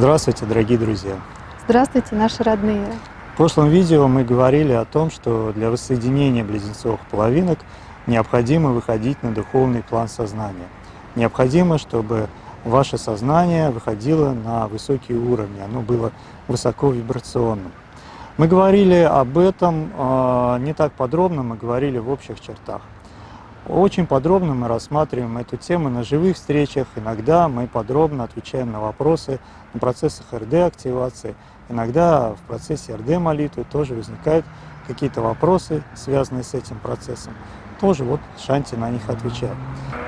Здравствуйте, дорогие друзья! Здравствуйте, наши родные! В прошлом видео мы говорили о том, что для воссоединения близнецовых половинок необходимо выходить на духовный план сознания. Необходимо, чтобы ваше сознание выходило на высокие уровни, оно было высоко вибрационным. Мы говорили об этом э, не так подробно, мы говорили в общих чертах. Очень подробно мы рассматриваем эту тему на живых встречах. Иногда мы подробно отвечаем на вопросы на процессах РД-активации. Иногда в процессе РД-молитвы тоже возникают какие-то вопросы, связанные с этим процессом. Тоже вот Шанти на них отвечает.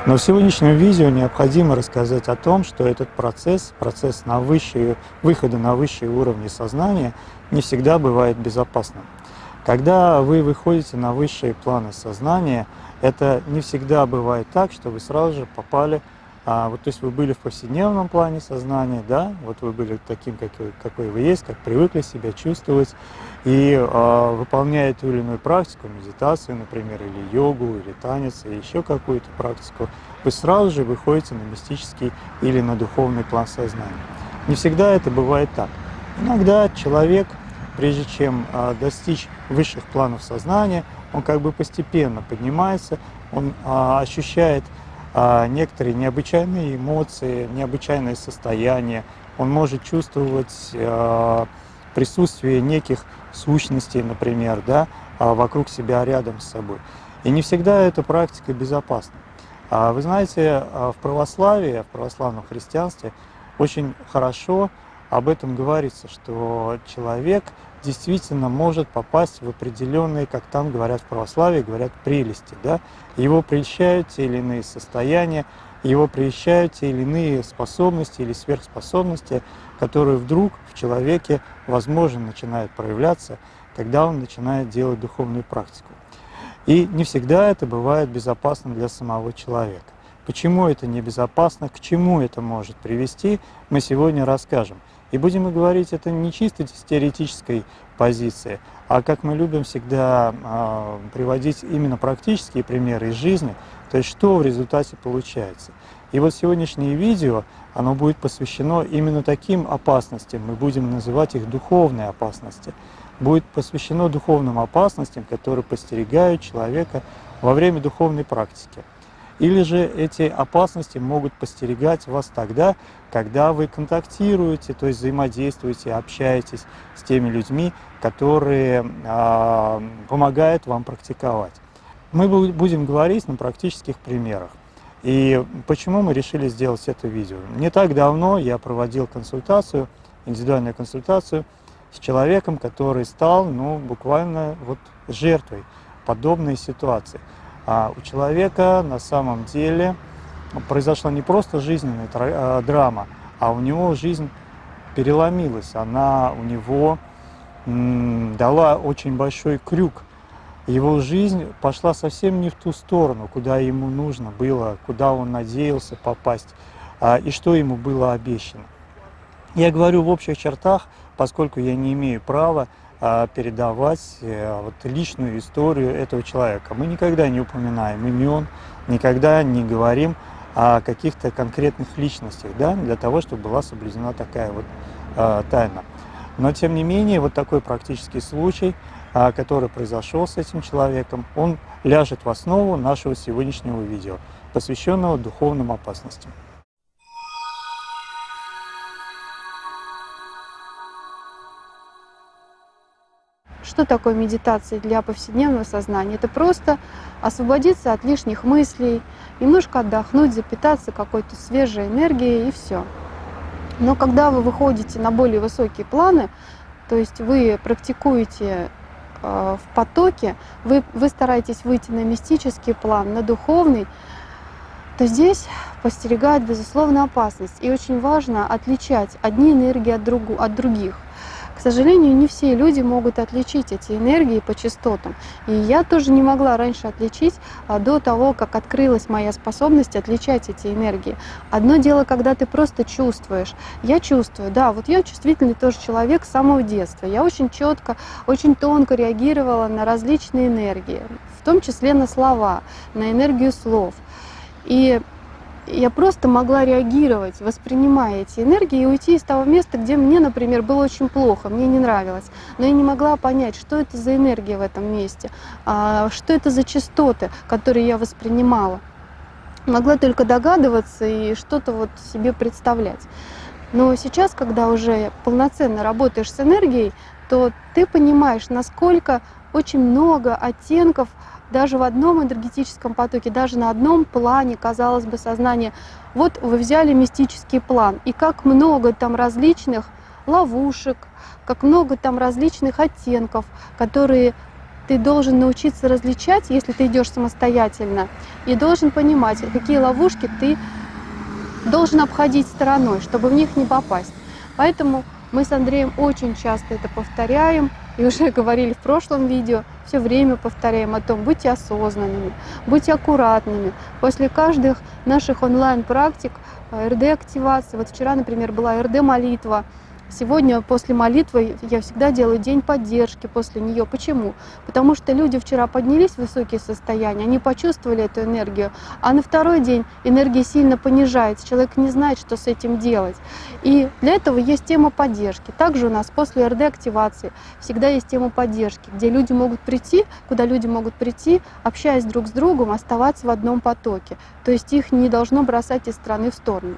Но в сегодняшнем видео необходимо рассказать о том, что этот процесс, процесс на высшие, выхода на высшие уровни сознания не всегда бывает безопасным. Когда вы выходите на высшие планы сознания, это не всегда бывает так, что вы сразу же попали, а, вот, то есть вы были в повседневном плане сознания, да, вот вы были таким, какой, какой вы есть, как привыкли себя чувствовать, и а, выполняя ту или иную практику, медитацию, например, или йогу, или танец, или еще какую-то практику, вы сразу же выходите на мистический или на духовный план сознания. Не всегда это бывает так. Иногда человек прежде чем а, достичь высших планов сознания, он как бы постепенно поднимается, он а, ощущает а, некоторые необычайные эмоции, необычайное состояние, он может чувствовать присутствие неких сущностей, например, да, вокруг себя, рядом с собой. И не всегда эта практика безопасна. Вы знаете, в православии, в православном христианстве очень хорошо об этом говорится, что человек действительно может попасть в определенные, как там говорят в православии, говорят прелести. Да? Его прельщают те или иные состояния, его прельщают те или иные способности или сверхспособности, которые вдруг в человеке, возможно, начинают проявляться, когда он начинает делать духовную практику. И не всегда это бывает безопасно для самого человека. Почему это небезопасно, к чему это может привести, мы сегодня расскажем. И будем мы говорить это не чисто с теоретической позиции, а как мы любим всегда э, приводить именно практические примеры из жизни, то есть что в результате получается. И вот сегодняшнее видео, оно будет посвящено именно таким опасностям, мы будем называть их духовные опасности. Будет посвящено духовным опасностям, которые постерегают человека во время духовной практики. Или же эти опасности могут постерегать вас тогда, когда вы контактируете, то есть взаимодействуете, общаетесь с теми людьми, которые э, помогают вам практиковать. Мы будем говорить на практических примерах. И почему мы решили сделать это видео? Не так давно я проводил консультацию, индивидуальную консультацию с человеком, который стал ну, буквально вот жертвой подобной ситуации. А у человека на самом деле произошла не просто жизненная а, драма, а у него жизнь переломилась. Она у него дала очень большой крюк. Его жизнь пошла совсем не в ту сторону, куда ему нужно было, куда он надеялся попасть а, и что ему было обещано. Я говорю в общих чертах, поскольку я не имею права передавать э, вот, личную историю этого человека. Мы никогда не упоминаем имен, никогда не говорим о каких-то конкретных личностях, да, для того, чтобы была соблюдена такая вот э, тайна. Но, тем не менее, вот такой практический случай, э, который произошел с этим человеком, он ляжет в основу нашего сегодняшнего видео, посвященного духовным опасностям. Что такое медитация для повседневного сознания? Это просто освободиться от лишних мыслей, немножко отдохнуть, запитаться какой-то свежей энергией и все. Но когда вы выходите на более высокие планы, то есть вы практикуете э, в потоке, вы, вы стараетесь выйти на мистический план, на духовный, то здесь постерегает, безусловно, опасность. И очень важно отличать одни энергии от, другу, от других. Сожалению, не все люди могут отличить эти энергии по частотам. И я тоже не могла раньше отличить а, до того, как открылась моя способность отличать эти энергии. Одно дело, когда ты просто чувствуешь. Я чувствую, да, вот я чувствительный тоже человек с самого детства. Я очень четко, очень тонко реагировала на различные энергии, в том числе на слова, на энергию слов. И я просто могла реагировать, воспринимая эти энергии и уйти из того места, где мне, например, было очень плохо, мне не нравилось. Но я не могла понять, что это за энергия в этом месте, а, что это за частоты, которые я воспринимала. Могла только догадываться и что-то вот себе представлять. Но сейчас, когда уже полноценно работаешь с энергией, то ты понимаешь, насколько очень много оттенков даже в одном энергетическом потоке, даже на одном плане, казалось бы, сознания. Вот вы взяли мистический план, и как много там различных ловушек, как много там различных оттенков, которые ты должен научиться различать, если ты идешь самостоятельно, и должен понимать, какие ловушки ты должен обходить стороной, чтобы в них не попасть. Поэтому мы с Андреем очень часто это повторяем, и уже говорили в прошлом видео, все время повторяем о том, будьте осознанными, будьте аккуратными. После каждых наших онлайн-практик, э, РД-активации, вот вчера, например, была РД-молитва, Сегодня после молитвы я всегда делаю день поддержки после нее. Почему? Потому что люди вчера поднялись в высокие состояния, они почувствовали эту энергию, а на второй день энергия сильно понижается, человек не знает, что с этим делать. И для этого есть тема поддержки. Также у нас после РД-активации всегда есть тема поддержки, где люди могут прийти, куда люди могут прийти, общаясь друг с другом, оставаться в одном потоке. То есть их не должно бросать из страны в сторону.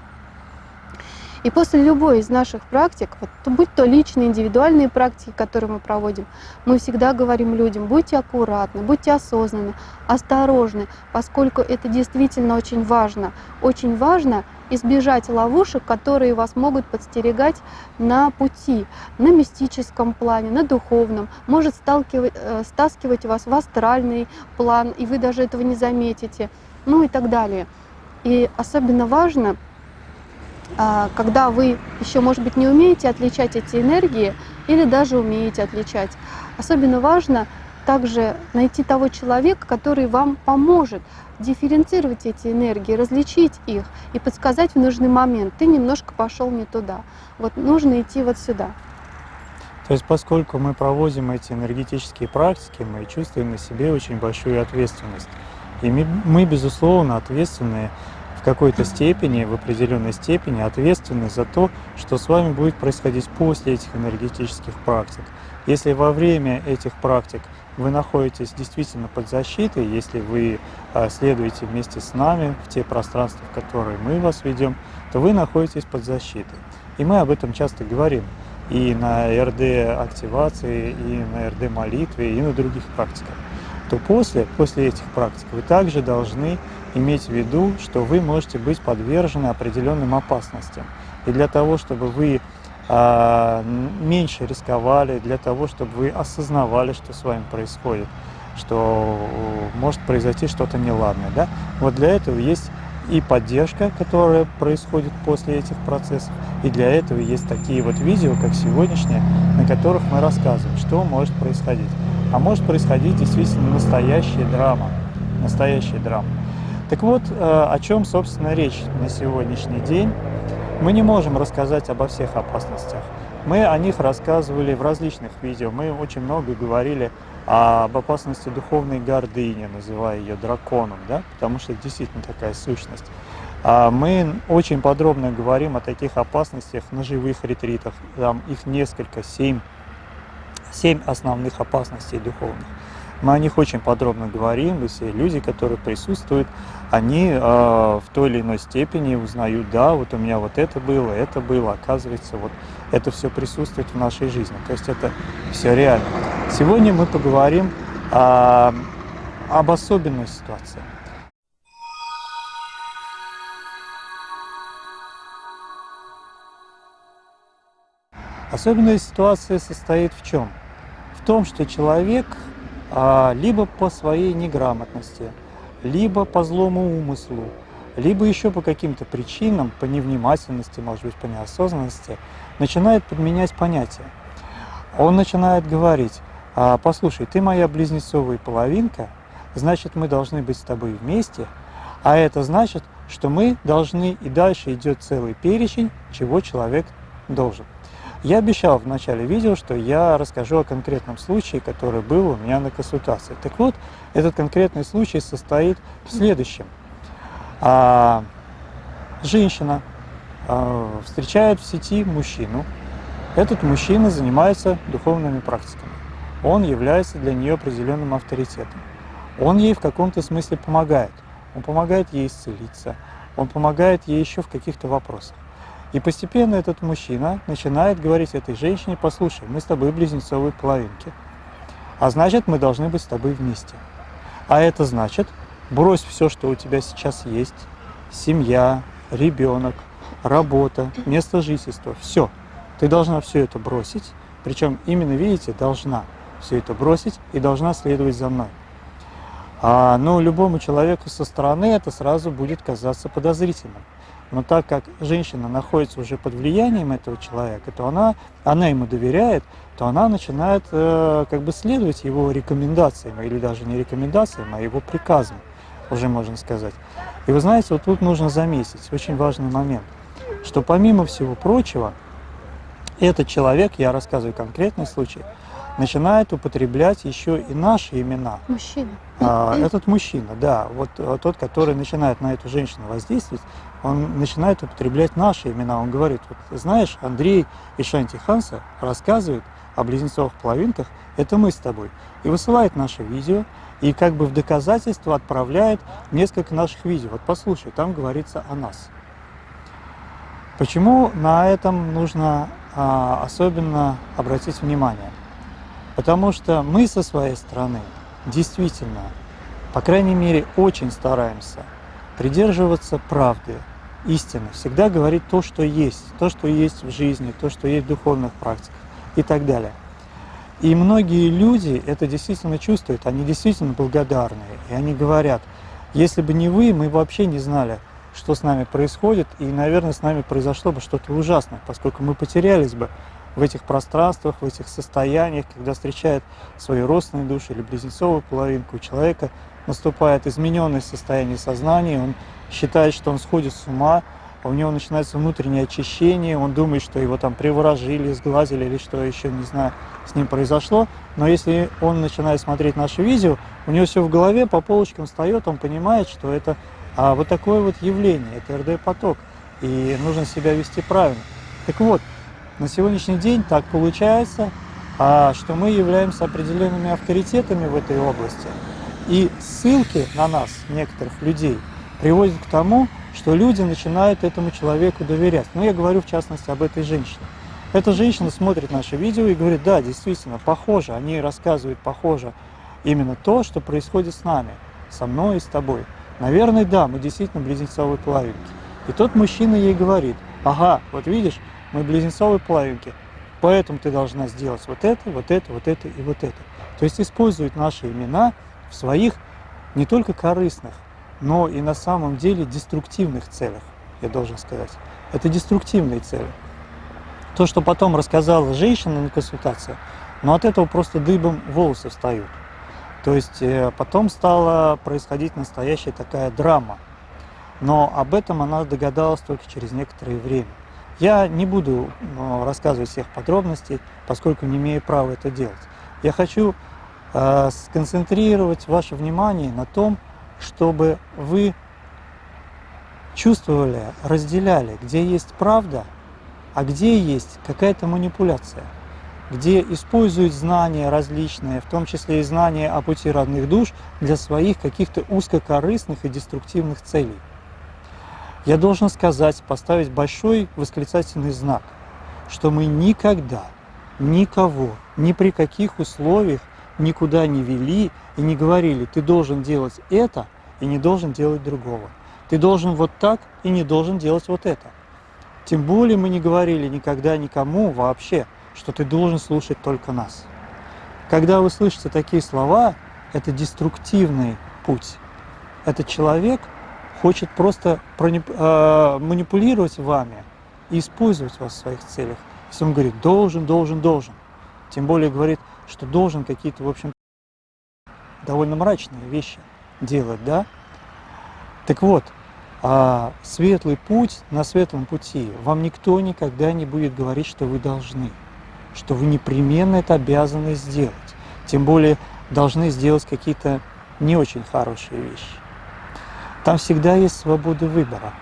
И после любой из наших практик, вот, будь то личные, индивидуальные практики, которые мы проводим, мы всегда говорим людям, будьте аккуратны, будьте осознанны, осторожны, поскольку это действительно очень важно. Очень важно избежать ловушек, которые вас могут подстерегать на пути, на мистическом плане, на духовном, может сталкивать, э, стаскивать вас в астральный план, и вы даже этого не заметите, ну и так далее. И особенно важно когда вы еще, может быть, не умеете отличать эти энергии или даже умеете отличать. Особенно важно также найти того человека, который вам поможет дифференцировать эти энергии, различить их и подсказать в нужный момент. Ты немножко пошел не туда. Вот нужно идти вот сюда. То есть поскольку мы проводим эти энергетические практики, мы чувствуем на себе очень большую ответственность. И мы, мы безусловно, ответственны какой-то степени, в определенной степени ответственны за то, что с вами будет происходить после этих энергетических практик. Если во время этих практик вы находитесь действительно под защитой, если вы а, следуете вместе с нами в те пространства, в которые мы вас ведем, то вы находитесь под защитой. И мы об этом часто говорим и на РД-активации, и на РД-молитве, и на других практиках. То после, после этих практик вы также должны иметь в виду, что вы можете быть подвержены определенным опасностям. И для того, чтобы вы э, меньше рисковали, для того, чтобы вы осознавали, что с вами происходит, что может произойти что-то неладное. Да? Вот для этого есть и поддержка, которая происходит после этих процессов, и для этого есть такие вот видео, как сегодняшнее, на которых мы рассказываем, что может происходить. А может происходить действительно настоящая драма, настоящая драма. Так вот, э, о чем, собственно, речь на сегодняшний день. Мы не можем рассказать обо всех опасностях. Мы о них рассказывали в различных видео. Мы очень много говорили об опасности духовной гордыни, называя ее драконом, да? потому что это действительно такая сущность. А мы очень подробно говорим о таких опасностях на живых ретритах. Там их несколько, семь, семь основных опасностей духовных. Мы о них очень подробно говорим, и все люди, которые присутствуют, они э, в той или иной степени узнают, да, вот у меня вот это было, это было, оказывается, вот это все присутствует в нашей жизни. То есть это все реально. Сегодня мы поговорим э, об особенной ситуации. Особенная ситуация состоит в чем? Том, что человек а, либо по своей неграмотности, либо по злому умыслу, либо еще по каким-то причинам, по невнимательности, может быть, по неосознанности, начинает подменять понятия. Он начинает говорить, «А, послушай, ты моя близнецовая половинка, значит, мы должны быть с тобой вместе, а это значит, что мы должны, и дальше идет целый перечень, чего человек должен. Я обещал в начале видео, что я расскажу о конкретном случае, который был у меня на консультации. Так вот, этот конкретный случай состоит в следующем. А, женщина э, встречает в сети мужчину. Этот мужчина занимается духовными практиками. Он является для нее определенным авторитетом. Он ей в каком-то смысле помогает. Он помогает ей исцелиться, он помогает ей еще в каких-то вопросах. И постепенно этот мужчина начинает говорить этой женщине, послушай, мы с тобой близнецовые половинки, а значит, мы должны быть с тобой вместе. А это значит, брось все, что у тебя сейчас есть, семья, ребенок, работа, место жительства, все. Ты должна все это бросить, причем именно, видите, должна все это бросить и должна следовать за мной. А, ну, любому человеку со стороны это сразу будет казаться подозрительным. Но так как женщина находится уже под влиянием этого человека, то она, она ему доверяет, то она начинает э, как бы следовать его рекомендациям, или даже не рекомендациям, а его приказам, уже можно сказать. И вы знаете, вот тут нужно заметить очень важный момент, что помимо всего прочего, этот человек, я рассказываю конкретный случай, начинает употреблять еще и наши имена. Мужчина. А, этот мужчина, да, вот а, тот, который начинает на эту женщину воздействовать, он начинает употреблять наши имена. Он говорит, вот знаешь, Андрей и Шанти Ханса рассказывают о близнецовых половинках, это мы с тобой. И высылает наше видео, и как бы в доказательство отправляет несколько наших видео. Вот послушай, там говорится о нас. Почему на этом нужно а, особенно обратить внимание? Потому что мы со своей стороны действительно, по крайней мере, очень стараемся придерживаться правды, истины, всегда говорить то, что есть, то, что есть в жизни, то, что есть в духовных практиках и так далее. И многие люди это действительно чувствуют, они действительно благодарные, и они говорят, если бы не вы, мы вообще не знали, что с нами происходит, и, наверное, с нами произошло бы что-то ужасное, поскольку мы потерялись бы в этих пространствах, в этих состояниях, когда встречает свою родственную душу или близнецовую половинку, человека наступает измененное состояние сознания, он считает, что он сходит с ума, у него начинается внутреннее очищение, он думает, что его там приворожили, сглазили или что еще, не знаю, с ним произошло. Но если он начинает смотреть наши видео, у него все в голове по полочкам встает, он понимает, что это а, вот такое вот явление, это РД-поток, и нужно себя вести правильно. Так вот, на сегодняшний день так получается, а, что мы являемся определенными авторитетами в этой области. И ссылки на нас, некоторых людей, приводят к тому, что люди начинают этому человеку доверять. Ну, я говорю в частности об этой женщине. Эта женщина смотрит наши видео и говорит, да, действительно, похоже, они рассказывают похоже именно то, что происходит с нами, со мной и с тобой. Наверное, да, мы действительно близнецовые половинки. И тот мужчина ей говорит, ага, вот видишь, мы близнецовые половинки, поэтому ты должна сделать вот это, вот это, вот это и вот это. То есть использует наши имена в своих не только корыстных, но и на самом деле деструктивных целях, я должен сказать. Это деструктивные цели. То, что потом рассказала женщина на консультации, но от этого просто дыбом волосы встают. То есть э, потом стала происходить настоящая такая драма. Но об этом она догадалась только через некоторое время. Я не буду ну, рассказывать всех подробностей, поскольку не имею права это делать. Я хочу э, сконцентрировать ваше внимание на том, чтобы вы чувствовали, разделяли, где есть правда, а где есть какая-то манипуляция, где используют знания различные, в том числе и знания о пути родных душ, для своих каких-то узкокорыстных и деструктивных целей я должен сказать, поставить большой восклицательный знак, что мы никогда, никого, ни при каких условиях никуда не вели и не говорили, ты должен делать это и не должен делать другого. Ты должен вот так и не должен делать вот это. Тем более мы не говорили никогда никому вообще, что ты должен слушать только нас. Когда вы слышите такие слова, это деструктивный путь. Это человек, хочет просто а, манипулировать вами и использовать вас в своих целях. Если он говорит «должен, должен, должен», тем более говорит, что должен какие-то, в общем, довольно мрачные вещи делать, да? Так вот, а светлый путь, на светлом пути вам никто никогда не будет говорить, что вы должны, что вы непременно это обязаны сделать. Тем более должны сделать какие-то не очень хорошие вещи. Там всегда есть свобода выбора.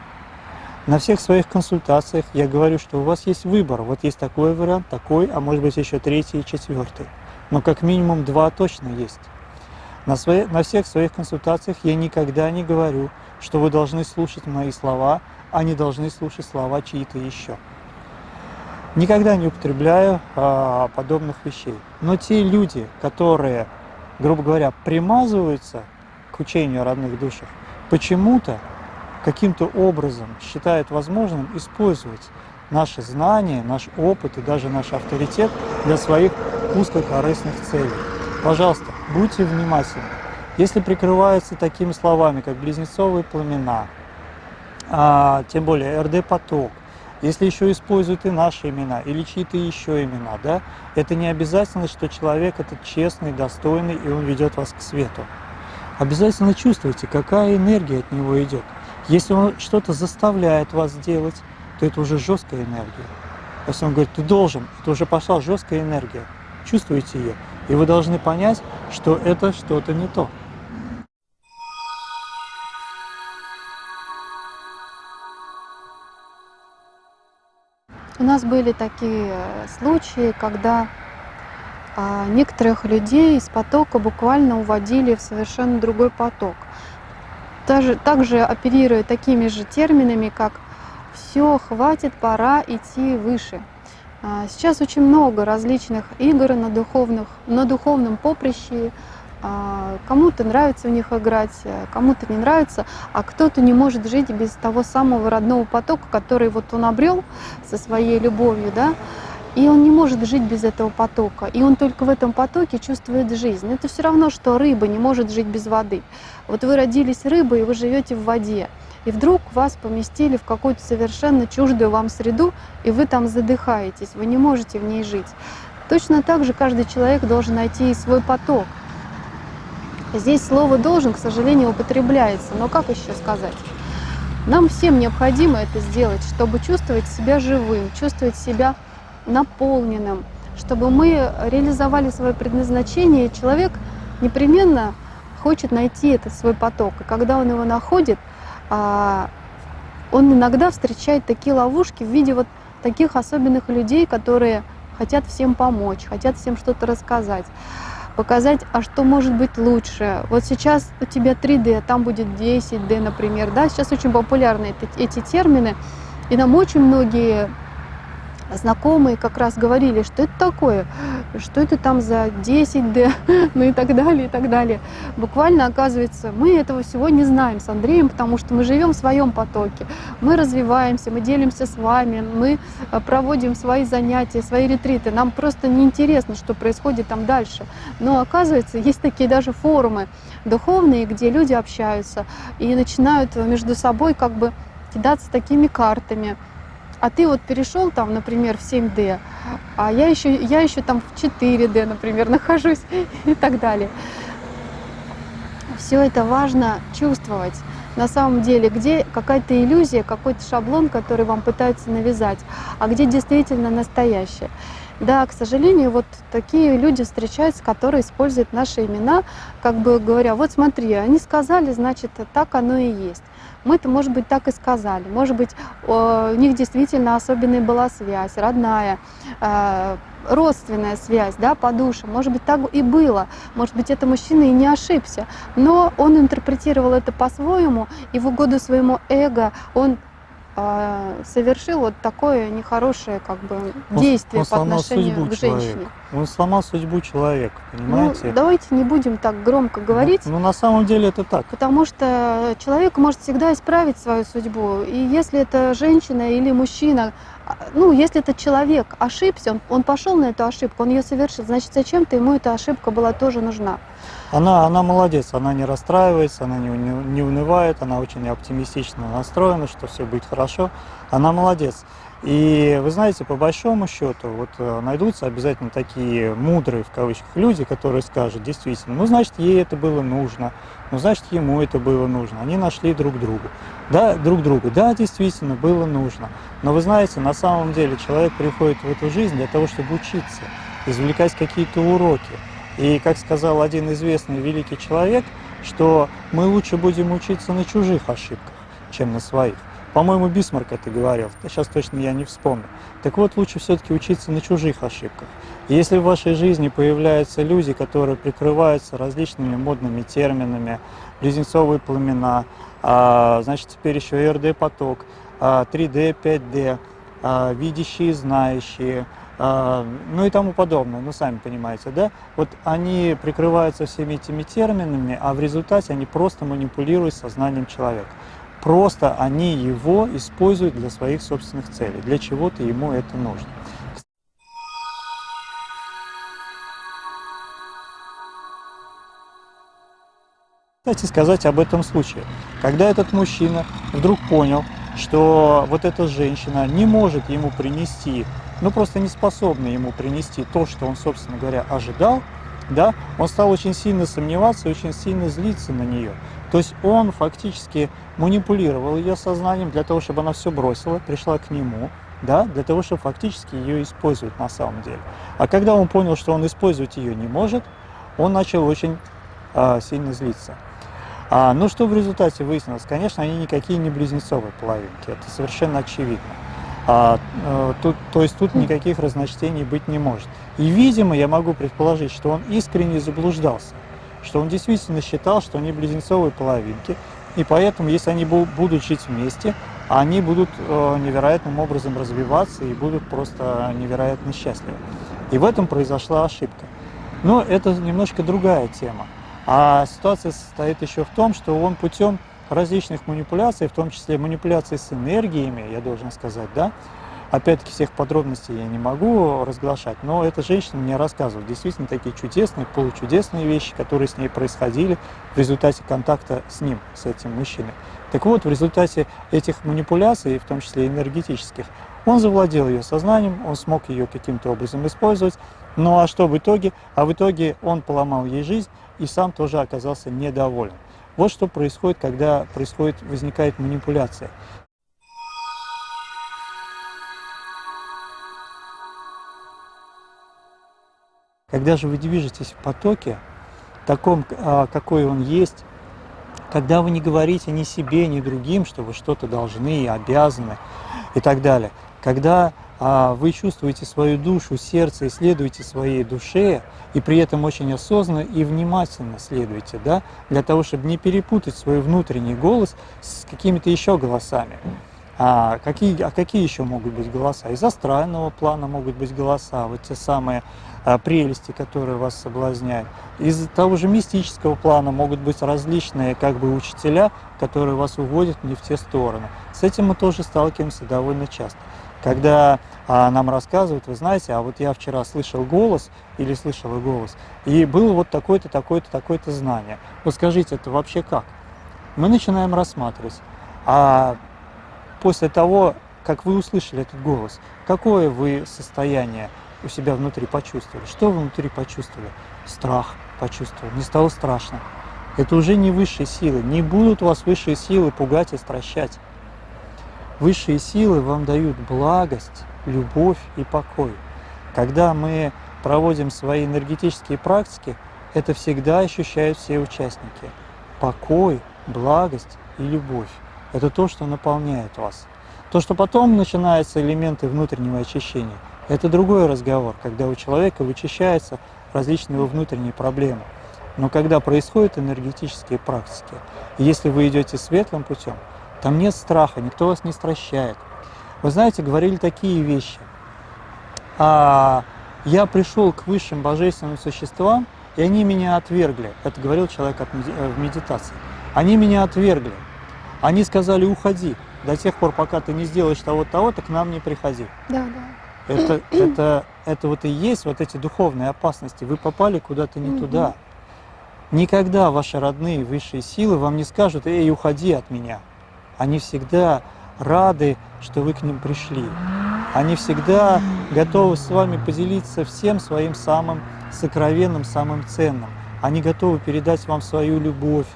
На всех своих консультациях я говорю, что у вас есть выбор. Вот есть такой вариант, такой, а может быть еще третий и четвертый. Но как минимум два точно есть. На, свои, на всех своих консультациях я никогда не говорю, что вы должны слушать мои слова, а не должны слушать слова чьи-то еще. Никогда не употребляю а, подобных вещей. Но те люди, которые, грубо говоря, примазываются к учению о родных душах, почему-то, каким-то образом считают возможным использовать наши знания, наш опыт и даже наш авторитет для своих узкокорыстных целей. Пожалуйста, будьте внимательны. Если прикрываются такими словами, как близнецовые пламена, а, тем более РД-поток, если еще используют и наши имена, или чьи-то еще имена, да, это не обязательно, что человек этот честный, достойный, и он ведет вас к свету. Обязательно чувствуйте, какая энергия от него идет. Если он что-то заставляет вас делать, то это уже жесткая энергия. Если он говорит, ты должен, это уже пошла жесткая энергия. Чувствуете ее. И вы должны понять, что это что-то не то. У нас были такие э, случаи, когда некоторых людей из потока буквально уводили в совершенно другой поток. Даже, также оперируя такими же терминами, как «все, хватит, пора идти выше». А, сейчас очень много различных игр на, духовных, на духовном поприще. А, кому-то нравится в них играть, кому-то не нравится, а кто-то не может жить без того самого родного потока, который вот он обрел со своей любовью, да, и он не может жить без этого потока. И он только в этом потоке чувствует жизнь. Это все равно, что рыба не может жить без воды. Вот вы родились рыбой, и вы живете в воде и вдруг вас поместили в какую-то совершенно чуждую вам среду, и вы там задыхаетесь, вы не можете в ней жить. Точно так же каждый человек должен найти свой поток. Здесь слово «должен», к сожалению, употребляется, но как еще сказать? Нам всем необходимо это сделать, чтобы чувствовать себя живым, чувствовать себя наполненным, чтобы мы реализовали свое предназначение. Человек непременно хочет найти этот свой поток. И когда он его находит, а, он иногда встречает такие ловушки в виде вот таких особенных людей, которые хотят всем помочь, хотят всем что-то рассказать, показать, а что может быть лучше. Вот сейчас у тебя 3D, а там будет 10D, например. Да? Сейчас очень популярны эти, эти термины, и нам очень многие знакомые как раз говорили, что это такое, что это там за 10D, ну и так далее, и так далее. Буквально, оказывается, мы этого всего не знаем с Андреем, потому что мы живем в своем потоке, мы развиваемся, мы делимся с вами, мы э, проводим свои занятия, свои ретриты. Нам просто неинтересно, что происходит там дальше. Но оказывается, есть такие даже форумы духовные, где люди общаются и начинают между собой как бы кидаться такими картами, а ты вот перешел там, например, в 7D, а я еще, я еще там в 4D, например, нахожусь и так далее. Все это важно чувствовать. На самом деле, где какая-то иллюзия, какой-то шаблон, который вам пытаются навязать, а где действительно настоящее. Да, к сожалению, вот такие люди встречаются, которые используют наши имена, как бы говоря, вот смотри, они сказали, значит, так оно и есть. Мы-то, может быть, так и сказали. Может быть, у них действительно особенная была связь, родная, э, родственная связь, да, по душе. Может быть, так и было. Может быть, это мужчина и не ошибся. Но он интерпретировал это по-своему, и в угоду своему эго он совершил вот такое нехорошее как бы действие он, он по отношению к женщине. Человека. Он сломал судьбу человека, понимаете? Ну, давайте не будем так громко говорить. Ну, ну, на самом деле это так. Потому что человек может всегда исправить свою судьбу. И если это женщина или мужчина, а, ну, если этот человек ошибся, он, он пошел на эту ошибку, он ее совершил, значит, зачем-то ему эта ошибка была тоже нужна. Она, она молодец, она не расстраивается, она не, не, не унывает, она очень оптимистично настроена, что все будет хорошо. Она молодец. И вы знаете, по большому счету, вот э, найдутся обязательно такие мудрые, в кавычках, люди, которые скажут, действительно, ну, значит, ей это было нужно, ну, значит, ему это было нужно. Они нашли друг друга. Да, друг друга. Да, действительно, было нужно. Но вы знаете, на самом деле человек приходит в эту жизнь для того, чтобы учиться, извлекать какие-то уроки. И, как сказал один известный великий человек, что мы лучше будем учиться на чужих ошибках, чем на своих. По-моему, Бисмарк это говорил, сейчас точно я не вспомню. Так вот, лучше все-таки учиться на чужих ошибках. И если в вашей жизни появляются люди, которые прикрываются различными модными терминами, близнецовые пламена, а, значит, теперь еще РД-поток, 3D, 5D, видящие, знающие, а, ну и тому подобное, ну сами понимаете, да? Вот они прикрываются всеми этими терминами, а в результате они просто манипулируют сознанием человека. Просто они его используют для своих собственных целей, для чего-то ему это нужно. Кстати, сказать об этом случае. Когда этот мужчина вдруг понял, что вот эта женщина не может ему принести, ну просто не способна ему принести то, что он, собственно говоря, ожидал, да, он стал очень сильно сомневаться очень сильно злиться на нее. То есть он фактически манипулировал ее сознанием для того, чтобы она все бросила, пришла к нему, да, для того, чтобы фактически ее использовать на самом деле. А когда он понял, что он использовать ее не может, он начал очень а, сильно злиться. А, ну что в результате выяснилось? Конечно, они никакие не близнецовые половинки, это совершенно очевидно. А, а, тут, то есть тут никаких разночтений быть не может. И, видимо, я могу предположить, что он искренне заблуждался что он действительно считал, что они близнецовые половинки, и поэтому, если они будут жить вместе, они будут э, невероятным образом развиваться и будут просто невероятно счастливы. И в этом произошла ошибка. Но это немножко другая тема. А ситуация состоит еще в том, что он путем различных манипуляций, в том числе манипуляций с энергиями, я должен сказать, да, Опять-таки всех подробностей я не могу разглашать, но эта женщина мне рассказывала действительно такие чудесные, получудесные вещи, которые с ней происходили в результате контакта с ним, с этим мужчиной. Так вот, в результате этих манипуляций, в том числе энергетических, он завладел ее сознанием, он смог ее каким-то образом использовать. Ну а что в итоге? А в итоге он поломал ей жизнь и сам тоже оказался недоволен. Вот что происходит, когда происходит, возникает манипуляция. Когда же вы движетесь в потоке, таком, а, какой он есть, когда вы не говорите ни себе, ни другим, что вы что-то должны, обязаны и так далее, когда а, вы чувствуете свою душу, сердце, исследуете своей душе, и при этом очень осознанно и внимательно следуете, да, для того, чтобы не перепутать свой внутренний голос с какими-то еще голосами. А какие, а какие еще могут быть голоса? Из астрального плана могут быть голоса, вот те самые а, прелести, которые вас соблазняют. Из того же мистического плана могут быть различные как бы учителя, которые вас уводят не в те стороны. С этим мы тоже сталкиваемся довольно часто. Когда а, нам рассказывают, вы знаете, а вот я вчера слышал голос или слышала голос, и было вот такое-то, такое-то, такое-то знание. Вот скажите, это вообще как? Мы начинаем рассматривать. А после того, как вы услышали этот голос, какое вы состояние у себя внутри почувствовали? Что вы внутри почувствовали? Страх почувствовали, не стало страшно. Это уже не высшие силы. Не будут вас высшие силы пугать и стращать. Высшие силы вам дают благость, любовь и покой. Когда мы проводим свои энергетические практики, это всегда ощущают все участники. Покой, благость и любовь. Это то, что наполняет вас. То, что потом начинаются элементы внутреннего очищения, это другой разговор, когда у человека вычищаются различные его внутренние проблемы. Но когда происходят энергетические практики, если вы идете светлым путем, там нет страха, никто вас не стращает. Вы знаете, говорили такие вещи. А я пришел к высшим божественным существам, и они меня отвергли. Это говорил человек в медитации. Они меня отвергли. Они сказали, уходи, до тех пор, пока ты не сделаешь того-того, то к нам не приходи. Да, да. Это, это, это вот и есть вот эти духовные опасности. Вы попали куда-то не туда. Никогда ваши родные высшие силы вам не скажут, эй, уходи от меня. Они всегда рады, что вы к ним пришли. Они всегда готовы с вами поделиться всем своим самым сокровенным, самым ценным. Они готовы передать вам свою любовь,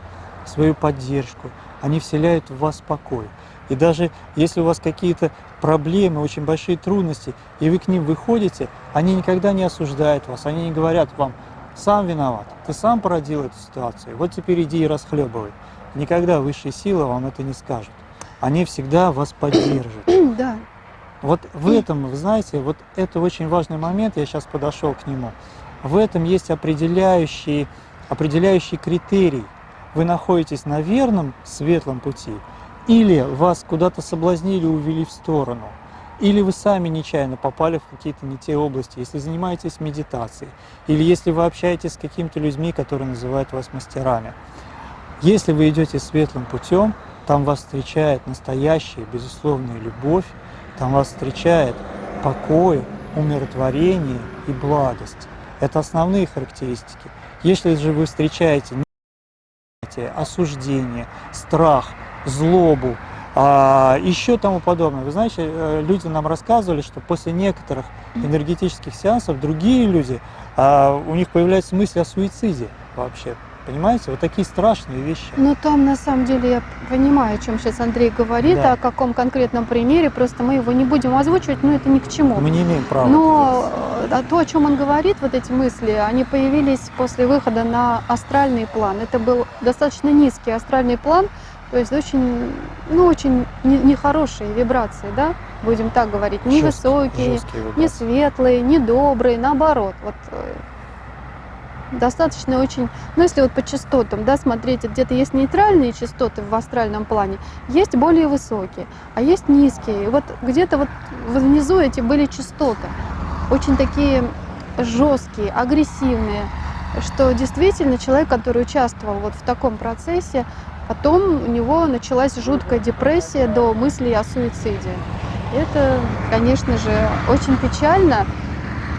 свою поддержку, они вселяют в вас покой. И даже если у вас какие-то проблемы, очень большие трудности, и вы к ним выходите, они никогда не осуждают вас, они не говорят вам, сам виноват, ты сам породил эту ситуацию, вот теперь иди и расхлебывай. Никогда высшие силы вам это не скажут. они всегда вас поддержат. Да. Вот в этом, вы знаете, вот это очень важный момент, я сейчас подошел к нему. В этом есть определяющий, определяющий критерий. Вы находитесь на верном, светлом пути, или вас куда-то соблазнили, увели в сторону, или вы сами нечаянно попали в какие-то не те области, если занимаетесь медитацией, или если вы общаетесь с какими-то людьми, которые называют вас мастерами. Если вы идете светлым путем, там вас встречает настоящая, безусловная любовь, там вас встречает покой, умиротворение и благость. Это основные характеристики. Если же вы встречаете осуждение, страх, злобу, а, еще тому подобное. Вы знаете, э, люди нам рассказывали, что после некоторых энергетических сеансов другие люди, а, у них появляется мысль о суициде вообще. Понимаете, вот такие страшные вещи. Ну, там на самом деле я понимаю, о чем сейчас Андрей говорит, Да. о каком конкретном примере, просто мы его не будем озвучивать, но это ни к чему. Мы не имеем права. Но э, а то, о чем он говорит, вот эти мысли, они появились после выхода на астральный план. Это был достаточно низкий астральный план, то есть очень, ну, очень не- нехорошие вибрации, да, будем так говорить, не Жесткие- высокие, жесткие не светлые, не добрые, наоборот. Вот э, достаточно очень, ну если вот по частотам, да, смотреть, где-то есть нейтральные частоты в астральном плане, есть более высокие, а есть низкие. Вот где-то вот внизу эти были частоты, очень такие жесткие, агрессивные, что действительно человек, который участвовал вот в таком процессе, потом у него началась жуткая депрессия до мыслей о суициде. Это, конечно же, очень печально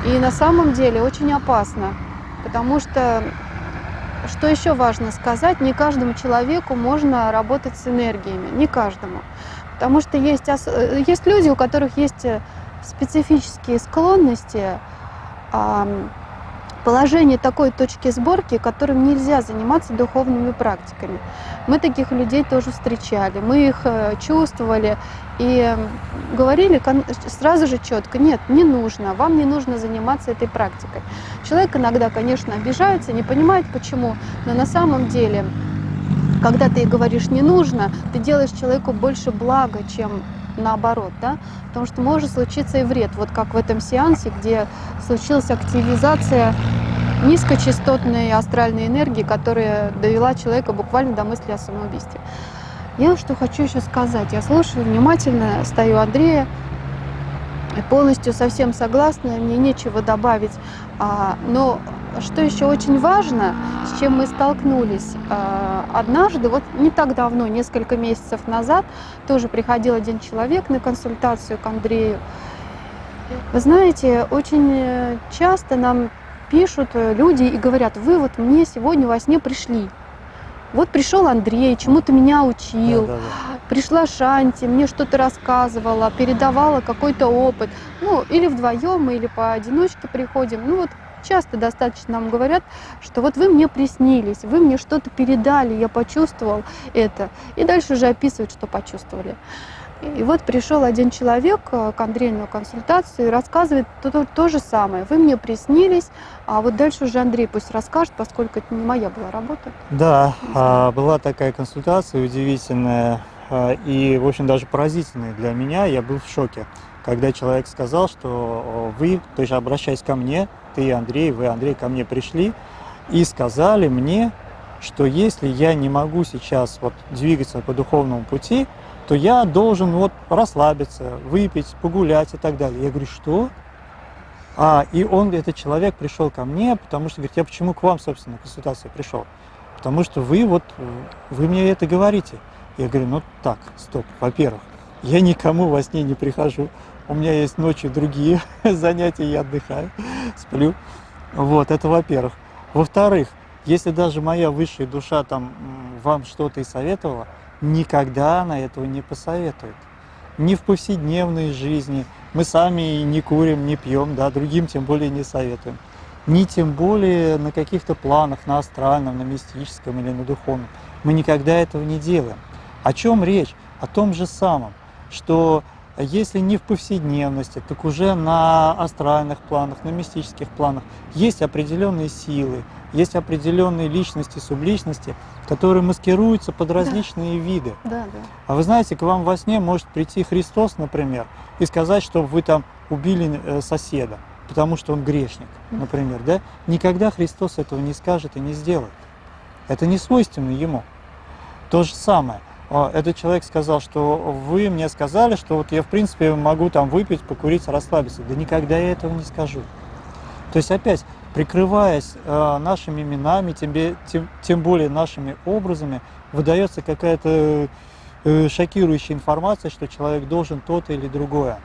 и на самом деле очень опасно, потому что, что еще важно сказать, не каждому человеку можно работать с энергиями, не каждому. Потому что есть, есть люди, у которых есть э, специфические склонности, положение такой точки сборки, которым нельзя заниматься духовными практиками. Мы таких людей тоже встречали, мы их э, чувствовали и говорили сразу же четко, нет, не нужно, вам не нужно заниматься этой практикой. Человек иногда, конечно, обижается, не понимает почему, но на самом деле, когда ты говоришь не нужно, ты делаешь человеку больше блага, чем наоборот, да, потому что может случиться и вред, вот как в этом сеансе, где случилась активизация низкочастотной астральной энергии, которая довела человека буквально до мысли о самоубийстве. Я что хочу еще сказать. Я слушаю внимательно, стою Андрея, полностью совсем согласна, мне нечего добавить. А, но что еще очень важно, с чем мы столкнулись а, однажды, вот не так давно, несколько месяцев назад, тоже приходил один человек на консультацию к Андрею. Вы знаете, очень э, часто нам пишут э, люди и говорят, вы вот мне сегодня во сне пришли. Вот пришел Андрей, чему-то меня учил, Да, да, да. пришла Шанти, мне что-то рассказывала, передавала какой-то опыт. Ну, или вдвоем, или поодиночке приходим. Ну, вот часто достаточно нам говорят, что вот вы мне приснились, вы мне что-то передали, я почувствовал это. И дальше уже описывают, что почувствовали. И вот пришел один человек э, к Андрею на консультацию и рассказывает то, то, то же самое. Вы мне приснились, а вот дальше уже Андрей пусть расскажет, поскольку это не моя была работа. Да, а, была такая консультация удивительная а, и, в общем, даже поразительная для меня. Я был в шоке, когда человек сказал, что вы, то есть обращаясь ко мне, ты, Андрей, вы, Андрей, ко мне пришли и сказали мне, что если я не могу сейчас вот двигаться по духовному пути, то я должен вот расслабиться, выпить, погулять и так далее. Я говорю, что? А, и он, этот человек, пришел ко мне, потому что говорит, я почему к вам, собственно, на консультацию пришел? Потому что вы вот, вы мне это говорите. Я говорю, ну так, стоп, во-первых, я никому во сне не прихожу, у меня есть ночью другие занятия, я отдыхаю, сплю. Вот, это во-первых. Во-вторых, если даже моя высшая душа там вам что-то и советовала, никогда она этого не посоветует. Ни в повседневной жизни. Мы сами не курим, не пьем, да, другим тем более не советуем. Ни тем более на каких-то планах, на астральном, на мистическом или на духовном. Мы никогда этого не делаем. О чем речь? О том же самом, что если не в повседневности, так уже на астральных планах, на мистических планах есть определенные силы, есть определенные личности, субличности, которые маскируются под различные да. виды. Да, да. А вы знаете, к вам во сне может прийти Христос, например, и сказать, что вы там убили э, соседа, потому что он грешник, например, да? Никогда Христос этого не скажет и не сделает. Это не свойственно ему. То же самое. А, этот человек сказал, что вы мне сказали, что вот я в принципе могу там выпить, покурить, расслабиться. Да никогда я этого не скажу. То есть опять, прикрываясь э, нашими именами, тем, тем, тем более нашими образами, выдается какая-то э, шокирующая информация, что человек должен то-то или другое.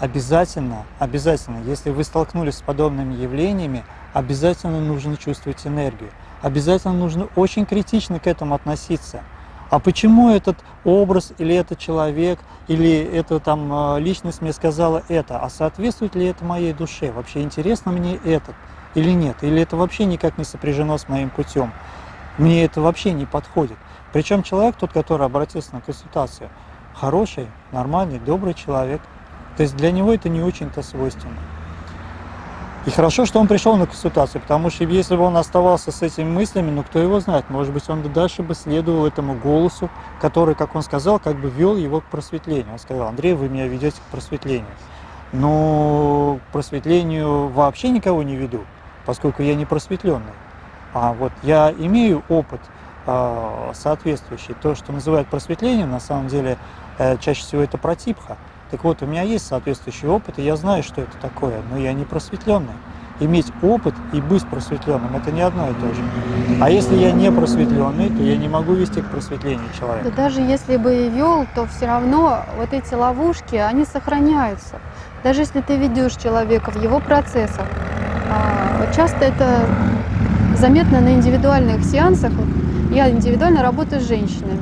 Обязательно, обязательно, если вы столкнулись с подобными явлениями, обязательно нужно чувствовать энергию обязательно нужно очень критично к этому относиться. А почему этот образ или этот человек, или эта там а, личность мне сказала это? А соответствует ли это моей душе? Вообще интересно мне это или нет? Или это вообще никак не сопряжено с моим путем? Мне это вообще не подходит. Причем человек, тот, который обратился на консультацию, хороший, нормальный, добрый человек. То есть для него это не очень-то свойственно. И хорошо, что он пришел на консультацию, потому что если бы он оставался с этими мыслями, ну кто его знает, может быть, он дальше бы следовал этому голосу, который, как он сказал, как бы вел его к просветлению. Он сказал, Андрей, вы меня ведете к просветлению. Но к просветлению вообще никого не веду, поскольку я не просветленный. А вот я имею опыт э, соответствующий. То, что называют просветлением, на самом деле, э, чаще всего это протипха. Так вот, у меня есть соответствующий опыт, и я знаю, что это такое, но я не просветленный. Иметь опыт и быть просветленным – это не одно и то же. А если я не просветленный, то я не могу вести к просветлению человека. Да даже если бы и вел, то все равно вот эти ловушки, они сохраняются. Даже если ты ведешь человека в его процессах, а, часто это заметно на индивидуальных сеансах. Я индивидуально работаю с женщинами.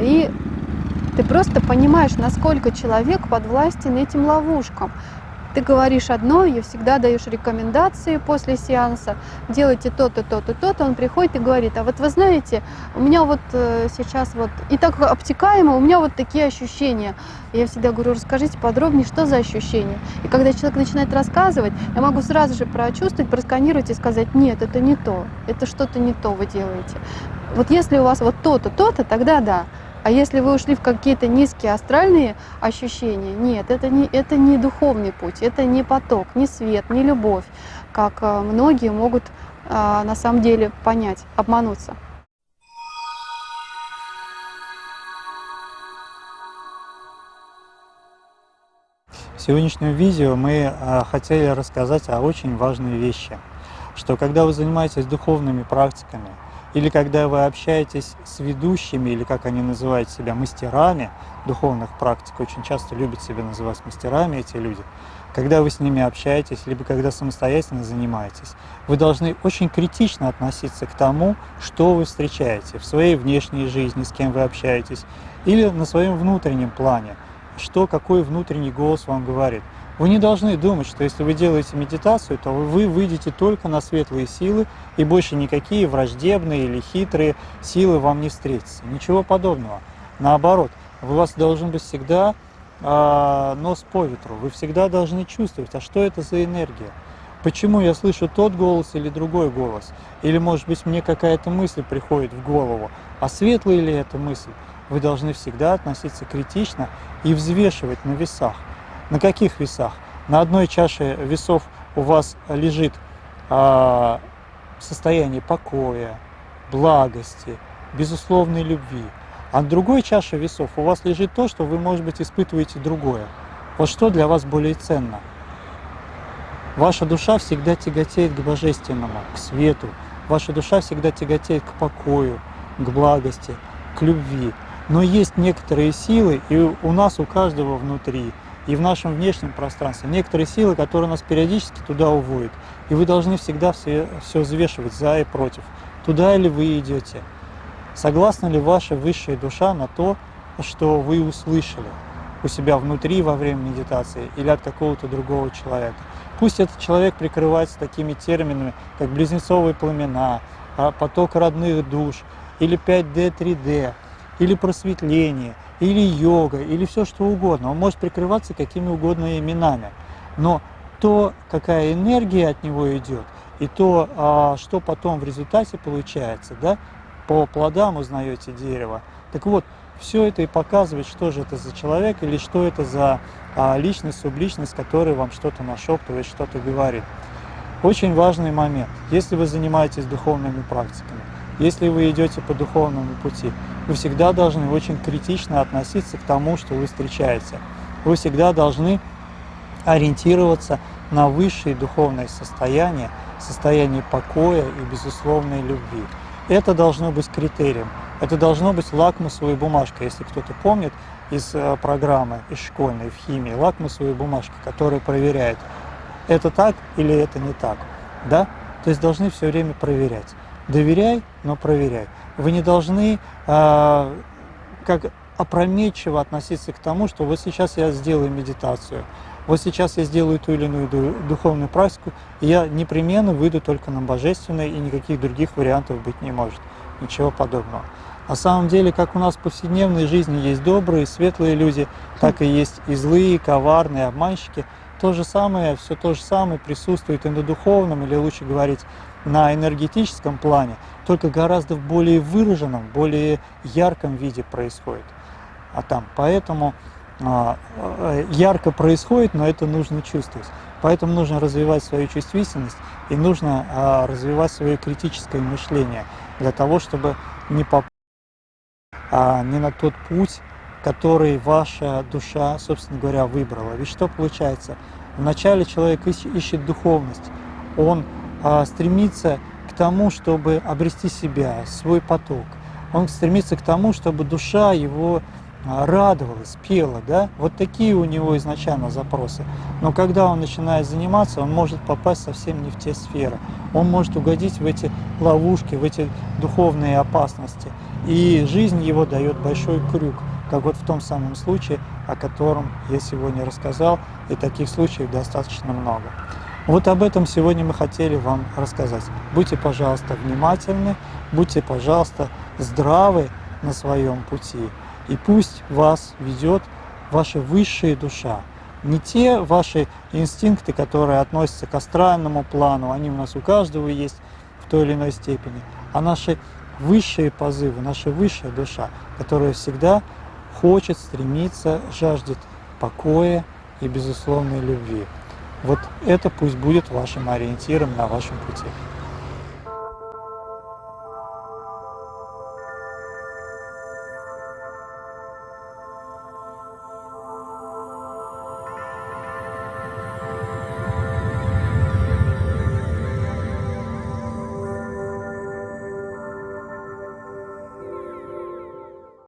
И ты просто понимаешь, насколько человек подвластен этим ловушкам. Ты говоришь одно, и всегда даешь рекомендации после сеанса, делайте то-то, то-то, то-то, он приходит и говорит, а вот вы знаете, у меня вот э, сейчас вот, и так обтекаемо, у меня вот такие ощущения. я всегда говорю, расскажите подробнее, что за ощущения. И когда человек начинает рассказывать, я могу сразу же прочувствовать, просканировать и сказать, нет, это не то, это что-то не то вы делаете. Вот если у вас вот то-то, то-то, тогда да. А если вы ушли в какие-то низкие астральные ощущения, нет, это не, это не духовный путь, это не поток, не свет, не любовь, как э, многие могут а, на самом деле понять, обмануться. В сегодняшнем видео мы а, хотели рассказать о очень важной вещи, что когда вы занимаетесь духовными практиками, или когда вы общаетесь с ведущими, или как они называют себя, мастерами духовных практик, очень часто любят себя называть мастерами эти люди, когда вы с ними общаетесь, либо когда самостоятельно занимаетесь, вы должны очень критично относиться к тому, что вы встречаете в своей внешней жизни, с кем вы общаетесь, или на своем внутреннем плане, что, какой внутренний голос вам говорит. Вы не должны думать, что если вы делаете медитацию, то вы выйдете только на светлые силы, и больше никакие враждебные или хитрые силы вам не встретятся. Ничего подобного. Наоборот, у вас должен быть всегда э, нос по ветру. Вы всегда должны чувствовать, а что это за энергия. Почему я слышу тот голос или другой голос? Или, может быть, мне какая-то мысль приходит в голову, а светлая ли эта мысль? Вы должны всегда относиться критично и взвешивать на весах. На каких весах? На одной чаше весов у вас лежит а, состояние покоя, благости, безусловной любви. А на другой чаше весов у вас лежит то, что вы, может быть, испытываете другое. Вот что для вас более ценно? Ваша душа всегда тяготеет к божественному, к свету. Ваша душа всегда тяготеет к покою, к благости, к любви. Но есть некоторые силы, и у нас, у каждого внутри, и в нашем внешнем пространстве некоторые силы, которые нас периодически туда уводят. И вы должны всегда все, все взвешивать за и против. Туда ли вы идете? Согласна ли ваша высшая душа на то, что вы услышали у себя внутри во время медитации или от какого-то другого человека? Пусть этот человек прикрывается такими терминами, как близнецовые пламена, а, поток родных душ, или 5D, 3D, или просветление, или йога, или все что угодно. Он может прикрываться какими угодно именами. Но то, какая энергия от него идет, и то, а, что потом в результате получается, да, по плодам узнаете дерево. Так вот, все это и показывает, что же это за человек или что это за а, личность, субличность, которая вам что-то нашептывает, что-то говорит. Очень важный момент. Если вы занимаетесь духовными практиками, если вы идете по духовному пути, вы всегда должны очень критично относиться к тому, что вы встречаете. Вы всегда должны ориентироваться на высшие духовные состояния, состояние покоя и безусловной любви. Это должно быть критерием. Это должно быть лакмусовой бумажкой, если кто-то помнит из э, программы, из школьной в химии, лакмусовой бумажки, которая проверяет, это так или это не так. Да? То есть должны все время проверять. Доверяй, но проверяй. Вы не должны э, как опрометчиво относиться к тому, что вот сейчас я сделаю медитацию, вот сейчас я сделаю ту или иную духовную практику, и я непременно выйду только на божественное, и никаких других вариантов быть не может. Ничего подобного. На самом деле, как у нас в повседневной жизни есть добрые, светлые люди, так и есть и злые, коварные, обманщики. То же самое, все то же самое присутствует и на духовном, или лучше говорить, на энергетическом плане, только гораздо в более выраженном, более ярком виде происходит. А там, поэтому а, э, ярко происходит, но это нужно чувствовать. Поэтому нужно развивать свою чувствительность и нужно а, развивать свое критическое мышление для того, чтобы не попасть а, не на тот путь, который ваша душа, собственно говоря, выбрала. Ведь что получается? Вначале человек ищет духовность, он стремится к тому, чтобы обрести себя, свой поток. Он стремится к тому, чтобы душа его а, радовалась, пела, да, вот такие у него изначально запросы. Но когда он начинает заниматься, он может попасть совсем не в те сферы. Он может угодить в эти ловушки, в эти духовные опасности. И жизнь его дает большой крюк, как вот в том самом случае, о котором я сегодня рассказал, и таких случаев достаточно много. Вот об этом сегодня мы хотели вам рассказать. Будьте, пожалуйста, внимательны, будьте, пожалуйста, здравы на своем пути. И пусть вас ведет ваша высшая душа. Не те ваши инстинкты, которые относятся к астральному плану, они у нас у каждого есть в той или иной степени, а наши высшие позывы, наша высшая душа, которая всегда хочет, стремится, жаждет покоя и безусловной любви. Вот это пусть будет вашим ориентиром на вашем пути.